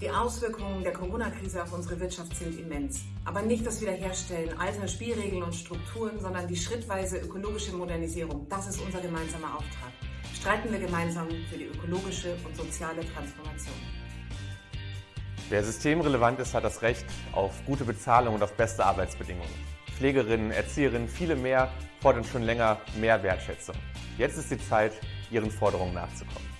Die Auswirkungen der Corona-Krise auf unsere Wirtschaft sind immens. Aber nicht das Wiederherstellen alter Spielregeln und Strukturen, sondern die schrittweise ökologische Modernisierung. Das ist unser gemeinsamer Auftrag. Streiten wir gemeinsam für die ökologische und soziale Transformation. Wer systemrelevant ist, hat das Recht auf gute Bezahlung und auf beste Arbeitsbedingungen. Pflegerinnen, Erzieherinnen, viele mehr fordern schon länger mehr Wertschätzung. Jetzt ist die Zeit, ihren Forderungen nachzukommen.